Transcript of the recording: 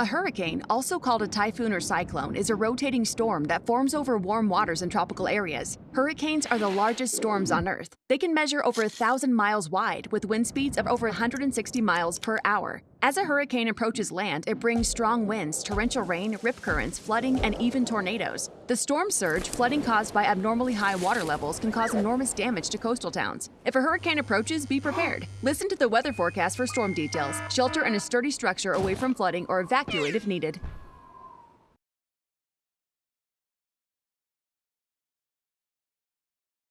A hurricane, also called a typhoon or cyclone, is a rotating storm that forms over warm waters in tropical areas. Hurricanes are the largest storms on Earth. They can measure over a thousand miles wide with wind speeds of over 160 miles per hour. As a hurricane approaches land, it brings strong winds, torrential rain, rip currents, flooding, and even tornadoes. The storm surge, flooding caused by abnormally high water levels, can cause enormous damage to coastal towns. If a hurricane approaches, be prepared. Listen to the weather forecast for storm details. Shelter in a sturdy structure away from flooding or evacuate if needed.